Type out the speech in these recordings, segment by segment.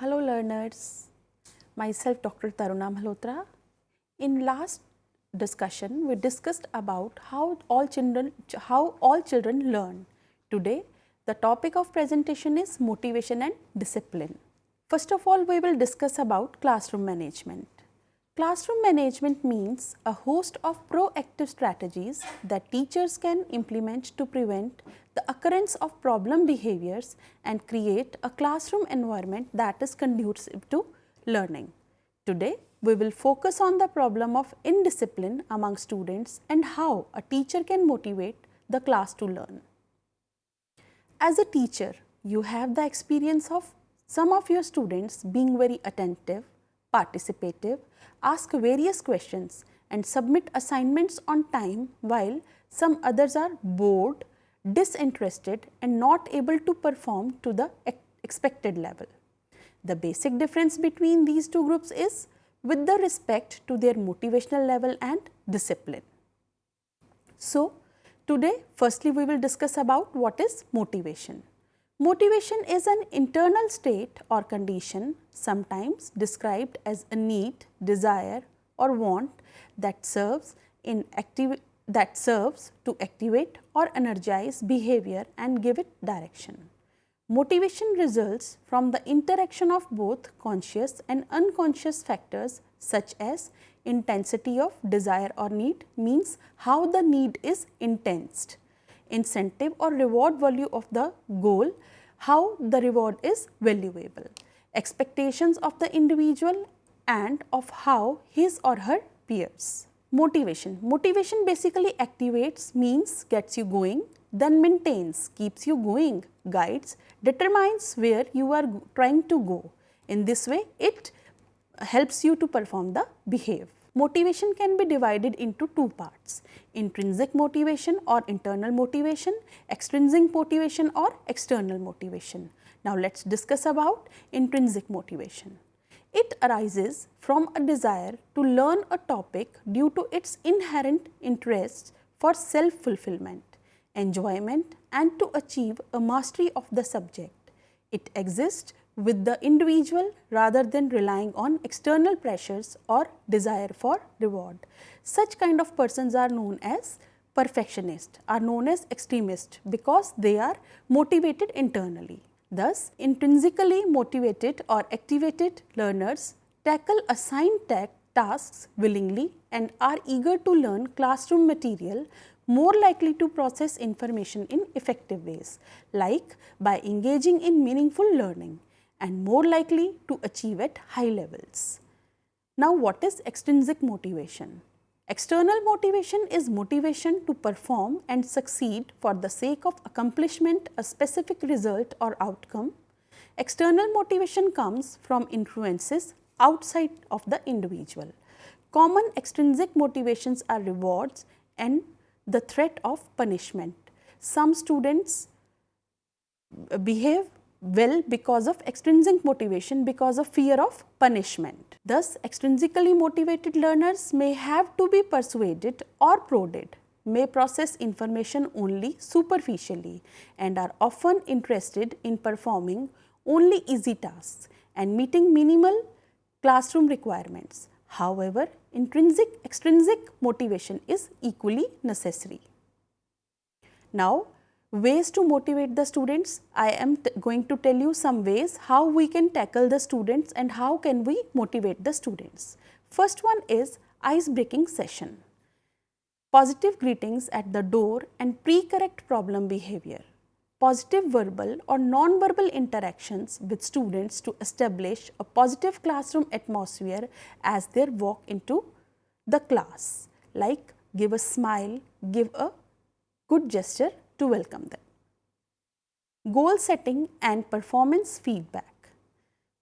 Hello learners, myself Dr. Taruna Malhotra. In last discussion, we discussed about how all children, how all children learn. Today, the topic of presentation is motivation and discipline. First of all, we will discuss about classroom management. Classroom management means a host of proactive strategies that teachers can implement to prevent the occurrence of problem behaviors and create a classroom environment that is conducive to learning. Today, we will focus on the problem of indiscipline among students and how a teacher can motivate the class to learn. As a teacher, you have the experience of some of your students being very attentive, participative, ask various questions and submit assignments on time while some others are bored, disinterested and not able to perform to the expected level. The basic difference between these two groups is with the respect to their motivational level and discipline. So, today firstly we will discuss about what is motivation. Motivation is an internal state or condition sometimes described as a need, desire or want that serves in active that serves to activate or energize behavior and give it direction. Motivation results from the interaction of both conscious and unconscious factors such as intensity of desire or need means how the need is intensed incentive or reward value of the goal, how the reward is valuable, expectations of the individual and of how his or her peers. Motivation. Motivation basically activates means gets you going, then maintains, keeps you going, guides, determines where you are trying to go. In this way, it helps you to perform the behave. Motivation can be divided into two parts, intrinsic motivation or internal motivation, extrinsic motivation or external motivation. Now, let us discuss about intrinsic motivation. It arises from a desire to learn a topic due to its inherent interest for self-fulfillment, enjoyment and to achieve a mastery of the subject. It exists with the individual rather than relying on external pressures or desire for reward. Such kind of persons are known as perfectionist are known as extremist because they are motivated internally. Thus, intrinsically motivated or activated learners tackle assigned tasks willingly and are eager to learn classroom material more likely to process information in effective ways like by engaging in meaningful learning and more likely to achieve at high levels. Now, what is extrinsic motivation? External motivation is motivation to perform and succeed for the sake of accomplishment a specific result or outcome. External motivation comes from influences outside of the individual. Common extrinsic motivations are rewards and the threat of punishment. Some students behave well because of extrinsic motivation because of fear of punishment. Thus, extrinsically motivated learners may have to be persuaded or prodded, may process information only superficially and are often interested in performing only easy tasks and meeting minimal classroom requirements. However, intrinsic extrinsic motivation is equally necessary. Now, ways to motivate the students, I am going to tell you some ways how we can tackle the students and how can we motivate the students. First one is ice breaking session, positive greetings at the door and pre-correct problem behavior, positive verbal or non-verbal interactions with students to establish a positive classroom atmosphere as they walk into the class. Like give a smile, give a good gesture to welcome them. Goal setting and performance feedback.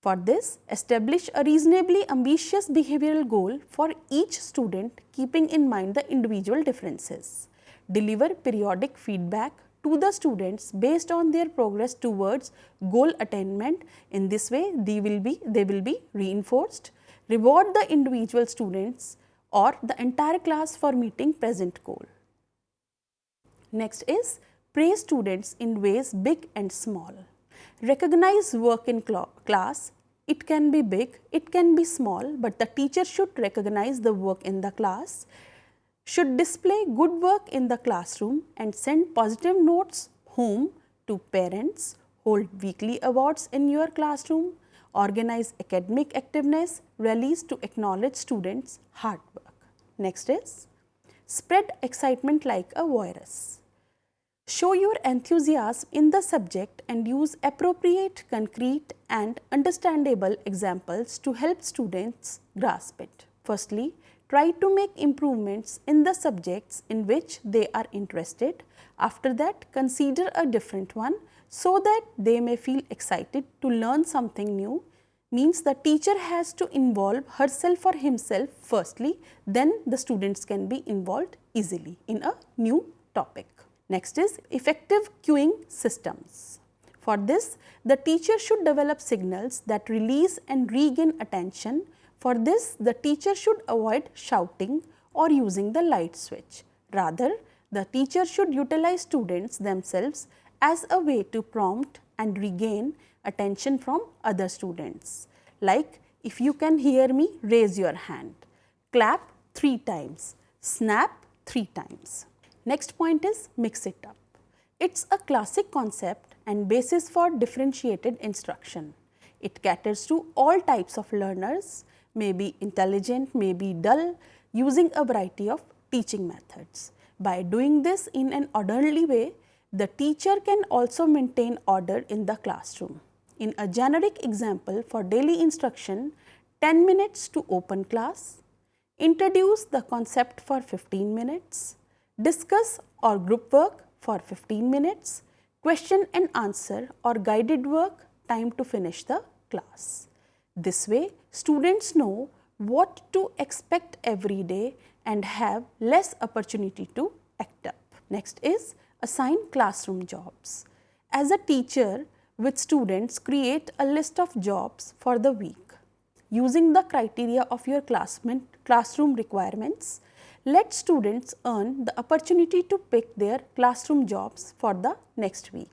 For this, establish a reasonably ambitious behavioral goal for each student keeping in mind the individual differences. Deliver periodic feedback to the students based on their progress towards goal attainment. In this way, they will be, they will be reinforced. Reward the individual students or the entire class for meeting present goal. Next is praise students in ways big and small. Recognize work in class, it can be big, it can be small, but the teacher should recognize the work in the class, should display good work in the classroom and send positive notes home to parents, hold weekly awards in your classroom, organize academic activeness, rallies to acknowledge students' hard work. Next is spread excitement like a virus. Show your enthusiasm in the subject and use appropriate, concrete and understandable examples to help students grasp it. Firstly, try to make improvements in the subjects in which they are interested. After that, consider a different one so that they may feel excited to learn something new means the teacher has to involve herself or himself firstly, then the students can be involved easily in a new topic. Next is effective cueing systems. For this, the teacher should develop signals that release and regain attention. For this, the teacher should avoid shouting or using the light switch. Rather, the teacher should utilize students themselves as a way to prompt and regain attention from other students. Like if you can hear me, raise your hand, clap 3 times, snap 3 times. Next point is mix it up. It's a classic concept and basis for differentiated instruction. It caters to all types of learners, may be intelligent, may be dull, using a variety of teaching methods. By doing this in an orderly way, the teacher can also maintain order in the classroom. In a generic example for daily instruction, 10 minutes to open class, introduce the concept for 15 minutes, discuss or group work for 15 minutes, question and answer or guided work time to finish the class. This way, students know what to expect every day and have less opportunity to act up. Next is assign classroom jobs. As a teacher with students, create a list of jobs for the week. Using the criteria of your classroom requirements, let students earn the opportunity to pick their classroom jobs for the next week.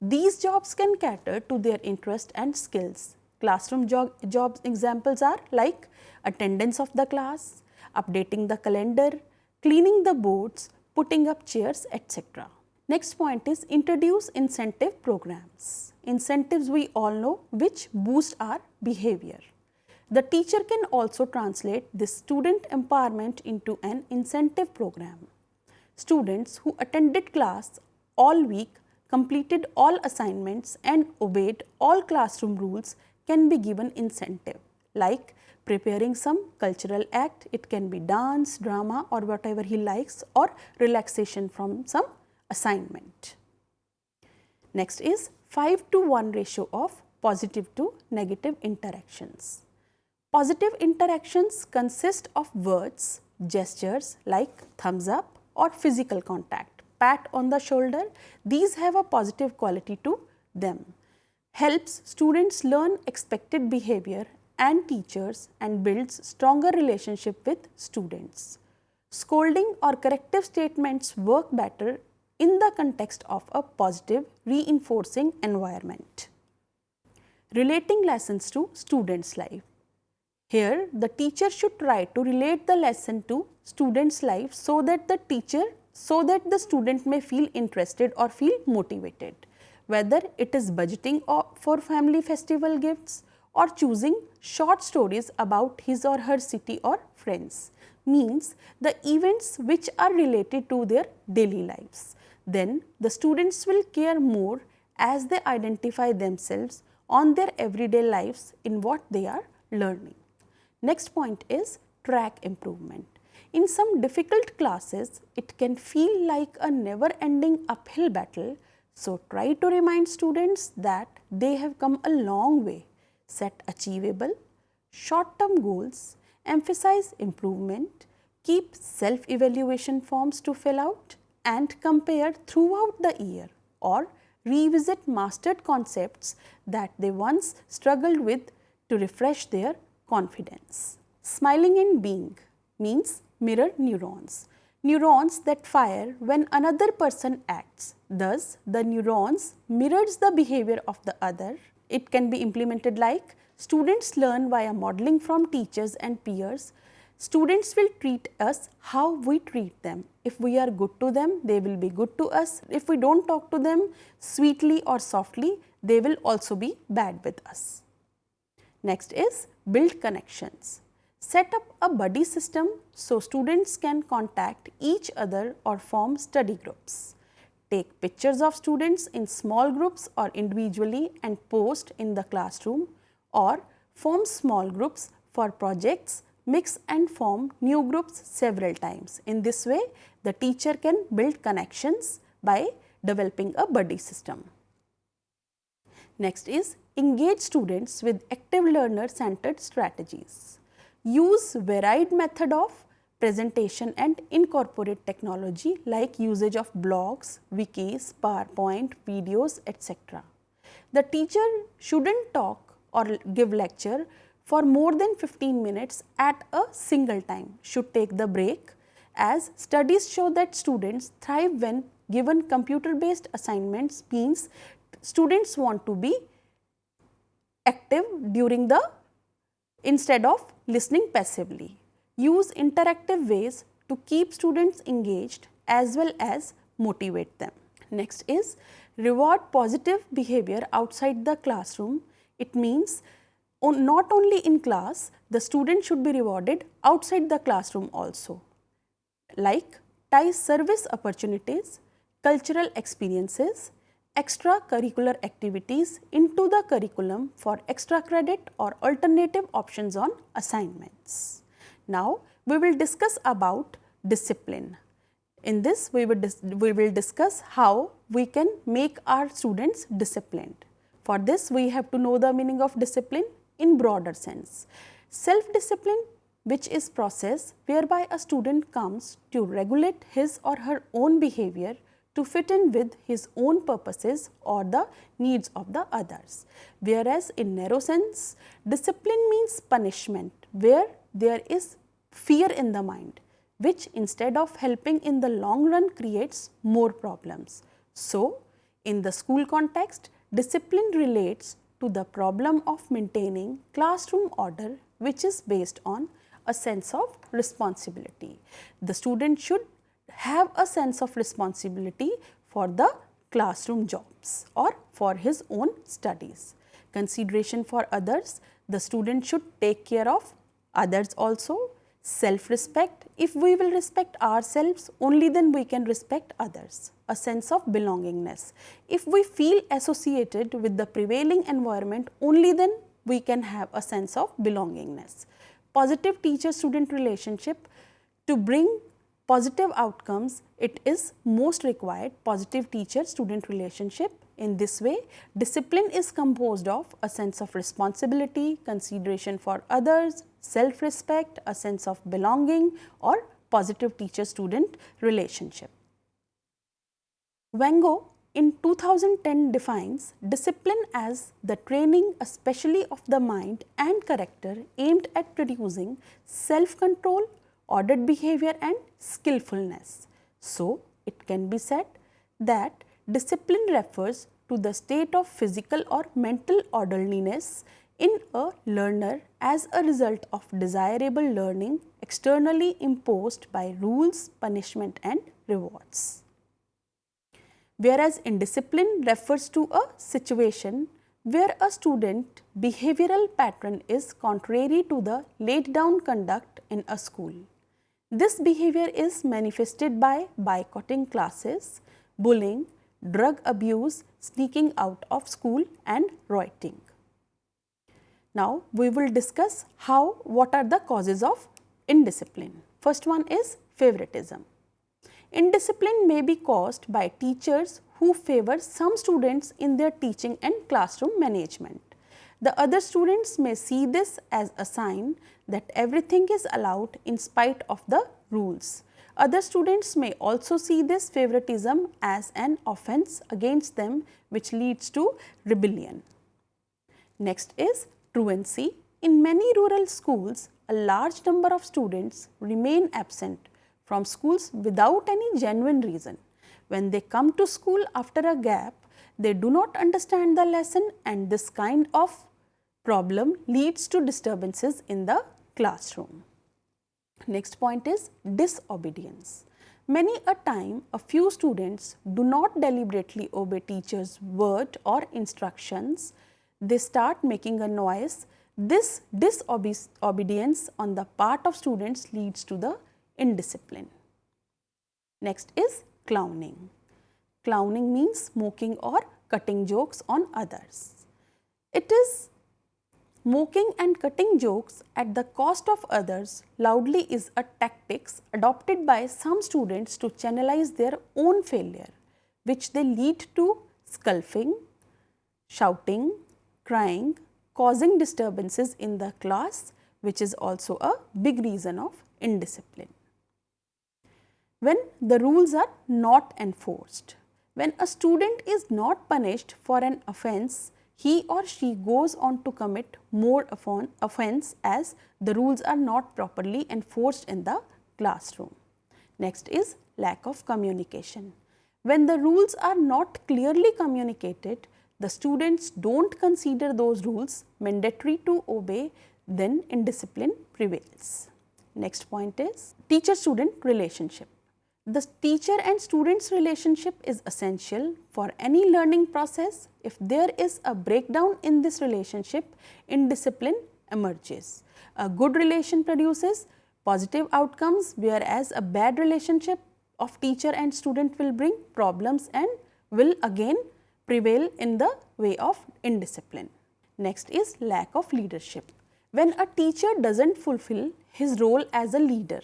These jobs can cater to their interest and skills. Classroom job, jobs examples are like attendance of the class, updating the calendar, cleaning the boards, putting up chairs, etc. Next point is introduce incentive programs. Incentives we all know which boost our behavior. The teacher can also translate this student empowerment into an incentive program. Students who attended class all week, completed all assignments and obeyed all classroom rules can be given incentive like preparing some cultural act, it can be dance, drama or whatever he likes or relaxation from some assignment. Next is 5 to 1 ratio of positive to negative interactions. Positive interactions consist of words, gestures like thumbs up or physical contact, pat on the shoulder. These have a positive quality to them. Helps students learn expected behavior and teachers and builds stronger relationship with students. Scolding or corrective statements work better in the context of a positive reinforcing environment. Relating lessons to students' life. Here, the teacher should try to relate the lesson to student's life so that the teacher, so that the student may feel interested or feel motivated. Whether it is budgeting for family festival gifts or choosing short stories about his or her city or friends means the events which are related to their daily lives. Then the students will care more as they identify themselves on their everyday lives in what they are learning. Next point is track improvement. In some difficult classes, it can feel like a never ending uphill battle. So, try to remind students that they have come a long way. Set achievable, short term goals, emphasize improvement, keep self evaluation forms to fill out and compare throughout the year or revisit mastered concepts that they once struggled with to refresh their confidence. Smiling and being means mirror neurons, neurons that fire when another person acts. Thus, the neurons mirrors the behavior of the other. it can be implemented like students learn via modeling from teachers and peers. Students will treat us how we treat them. If we are good to them, they will be good to us. If we do not talk to them sweetly or softly, they will also be bad with us. Next is build connections. Set up a buddy system so students can contact each other or form study groups. Take pictures of students in small groups or individually and post in the classroom or form small groups for projects, mix and form new groups several times. In this way, the teacher can build connections by developing a buddy system. Next is engage students with active learner centered strategies. Use varied method of presentation and incorporate technology like usage of blogs, wikis, PowerPoint, videos, etc. The teacher shouldn't talk or give lecture for more than 15 minutes at a single time, should take the break as studies show that students thrive when given computer based assignments means students want to be active during the instead of listening passively. Use interactive ways to keep students engaged as well as motivate them. Next is reward positive behavior outside the classroom. It means not only in class, the student should be rewarded outside the classroom also like ties service opportunities, cultural experiences, extracurricular activities into the curriculum for extra credit or alternative options on assignments. Now, we will discuss about discipline. In this, we will, we will discuss how we can make our students disciplined. For this, we have to know the meaning of discipline in broader sense. Self-discipline which is process whereby a student comes to regulate his or her own behavior to fit in with his own purposes or the needs of the others. Whereas, in narrow sense, discipline means punishment where there is fear in the mind which instead of helping in the long run creates more problems. So, in the school context, discipline relates to the problem of maintaining classroom order which is based on a sense of responsibility. The student should have a sense of responsibility for the classroom jobs or for his own studies. Consideration for others, the student should take care of others also. Self-respect, if we will respect ourselves, only then we can respect others. A sense of belongingness. If we feel associated with the prevailing environment, only then we can have a sense of belongingness positive teacher student relationship to bring positive outcomes it is most required positive teacher student relationship. In this way discipline is composed of a sense of responsibility consideration for others self respect a sense of belonging or positive teacher student relationship. Wango in 2010 defines discipline as the training especially of the mind and character aimed at producing self-control, ordered behavior and skillfulness. So, it can be said that discipline refers to the state of physical or mental orderliness in a learner as a result of desirable learning externally imposed by rules, punishment and rewards whereas indiscipline refers to a situation where a student behavioral pattern is contrary to the laid down conduct in a school. This behavior is manifested by boycotting classes, bullying, drug abuse, sneaking out of school and rioting. Now, we will discuss how what are the causes of indiscipline. First one is favoritism. Indiscipline may be caused by teachers who favor some students in their teaching and classroom management. The other students may see this as a sign that everything is allowed in spite of the rules. Other students may also see this favoritism as an offense against them which leads to rebellion. Next is truancy. In many rural schools, a large number of students remain absent from schools without any genuine reason. When they come to school after a gap, they do not understand the lesson and this kind of problem leads to disturbances in the classroom. Next point is disobedience. Many a time a few students do not deliberately obey teachers word or instructions. They start making a noise. This disobedience on the part of students leads to the indiscipline. Next is clowning. Clowning means mocking or cutting jokes on others. It is mocking and cutting jokes at the cost of others loudly is a tactics adopted by some students to channelize their own failure, which they lead to skulking, shouting, crying, causing disturbances in the class, which is also a big reason of indiscipline. When the rules are not enforced, when a student is not punished for an offence, he or she goes on to commit more offence as the rules are not properly enforced in the classroom. Next is lack of communication. When the rules are not clearly communicated, the students do not consider those rules mandatory to obey, then indiscipline prevails. Next point is teacher-student relationship. The teacher and students relationship is essential for any learning process. If there is a breakdown in this relationship, indiscipline emerges. A good relation produces positive outcomes whereas a bad relationship of teacher and student will bring problems and will again prevail in the way of indiscipline. Next is lack of leadership. When a teacher does not fulfill his role as a leader,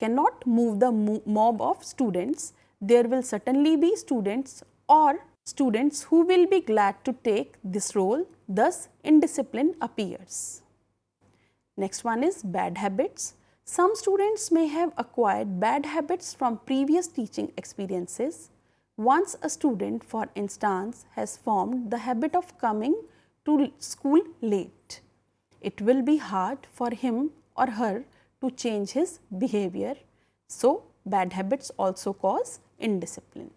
cannot move the mob of students, there will certainly be students or students who will be glad to take this role, thus indiscipline appears. Next one is bad habits. Some students may have acquired bad habits from previous teaching experiences. Once a student for instance has formed the habit of coming to school late, it will be hard for him or her to change his behavior. So, bad habits also cause indiscipline.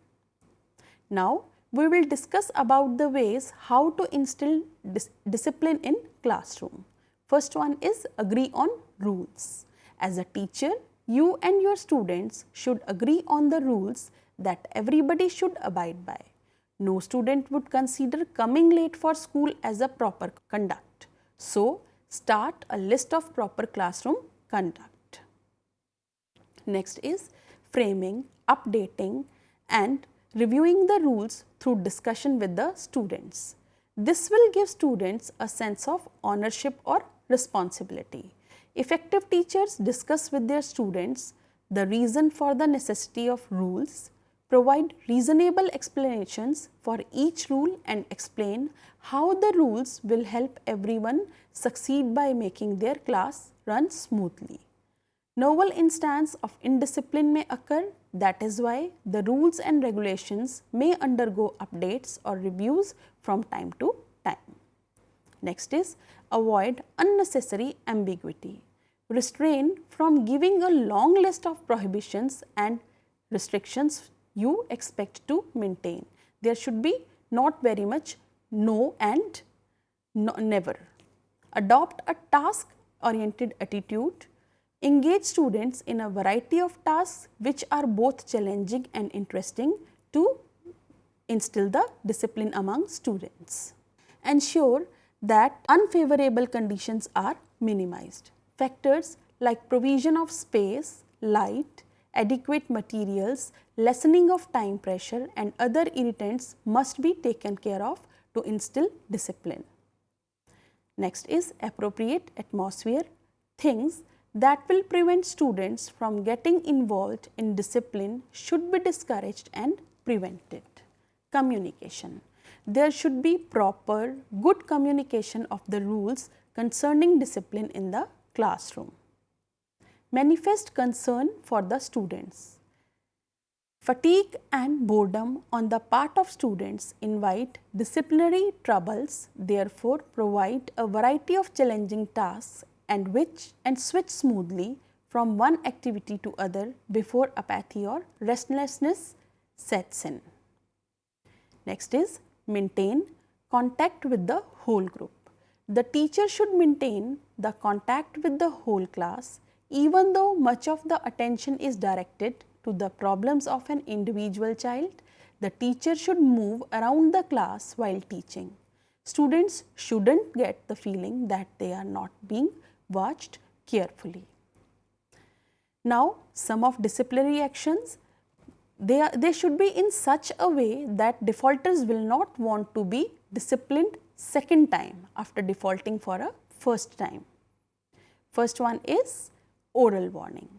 Now, we will discuss about the ways how to instill dis discipline in classroom. First one is agree on rules. As a teacher, you and your students should agree on the rules that everybody should abide by. No student would consider coming late for school as a proper conduct. So, start a list of proper classroom conduct. Next is framing, updating and reviewing the rules through discussion with the students. This will give students a sense of ownership or responsibility. Effective teachers discuss with their students the reason for the necessity of rules, provide reasonable explanations for each rule and explain how the rules will help everyone succeed by making their class run smoothly. Novel instance of indiscipline may occur that is why the rules and regulations may undergo updates or reviews from time to time. Next is avoid unnecessary ambiguity. Restrain from giving a long list of prohibitions and restrictions you expect to maintain. There should be not very much no and no, never. Adopt a task oriented attitude, engage students in a variety of tasks which are both challenging and interesting to instill the discipline among students. Ensure that unfavorable conditions are minimized. Factors like provision of space, light, adequate materials, lessening of time pressure and other irritants must be taken care of to instill discipline. Next is appropriate atmosphere, things that will prevent students from getting involved in discipline should be discouraged and prevented. Communication. There should be proper good communication of the rules concerning discipline in the classroom. Manifest concern for the students. Fatigue and boredom on the part of students invite disciplinary troubles, therefore provide a variety of challenging tasks and which and switch smoothly from one activity to other before apathy or restlessness sets in. Next is maintain contact with the whole group. The teacher should maintain the contact with the whole class even though much of the attention is directed to the problems of an individual child, the teacher should move around the class while teaching. Students shouldn't get the feeling that they are not being watched carefully. Now, some of disciplinary actions, they, are, they should be in such a way that defaulters will not want to be disciplined second time after defaulting for a first time. First one is oral warning.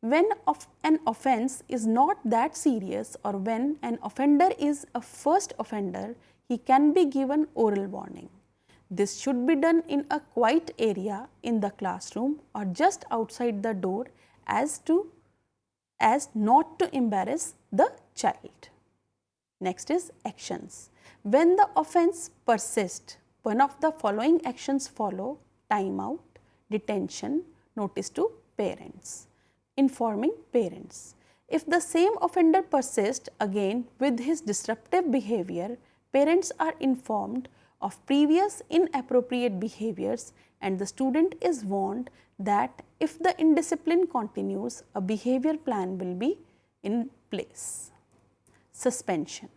When of an offence is not that serious or when an offender is a first offender, he can be given oral warning. This should be done in a quiet area in the classroom or just outside the door as to as not to embarrass the child. Next is actions. When the offence persists, one of the following actions follow time out, detention, notice to parents. Informing parents. If the same offender persists again with his disruptive behavior, parents are informed of previous inappropriate behaviors and the student is warned that if the indiscipline continues, a behavior plan will be in place. Suspension.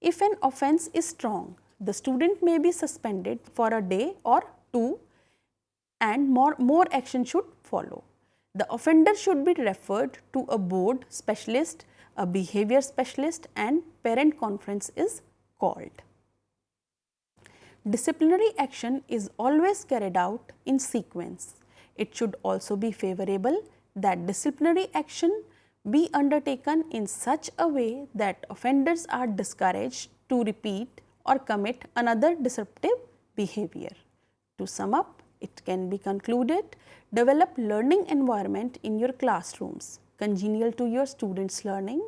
If an offence is strong, the student may be suspended for a day or two and more, more action should follow. The offender should be referred to a board specialist, a behavior specialist and parent conference is called. Disciplinary action is always carried out in sequence. It should also be favorable that disciplinary action be undertaken in such a way that offenders are discouraged to repeat or commit another disruptive behavior. To sum up, it can be concluded Develop learning environment in your classrooms congenial to your students' learning.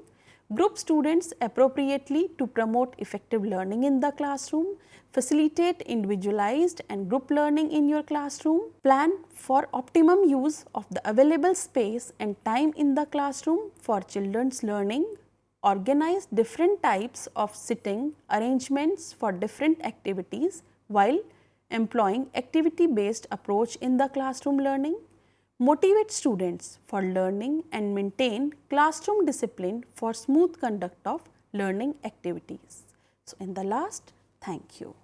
Group students appropriately to promote effective learning in the classroom. Facilitate individualized and group learning in your classroom. Plan for optimum use of the available space and time in the classroom for children's learning. Organize different types of sitting arrangements for different activities while employing activity based approach in the classroom learning, motivate students for learning and maintain classroom discipline for smooth conduct of learning activities. So, in the last, thank you.